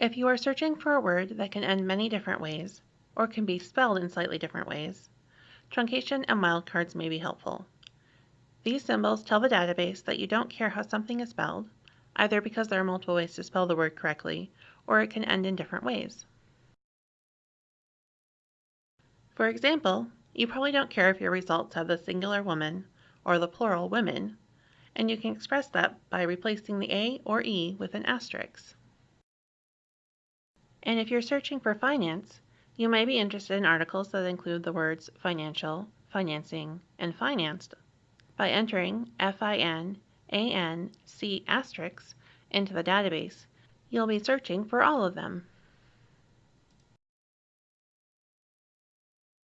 If you are searching for a word that can end many different ways, or can be spelled in slightly different ways, truncation and wildcards may be helpful. These symbols tell the database that you don't care how something is spelled, either because there are multiple ways to spell the word correctly, or it can end in different ways. For example, you probably don't care if your results have the singular woman or the plural women, and you can express that by replacing the A or E with an asterisk. And if you're searching for finance, you may be interested in articles that include the words financial, financing, and financed. By entering FIN, AN, C asterisk into the database, you'll be searching for all of them.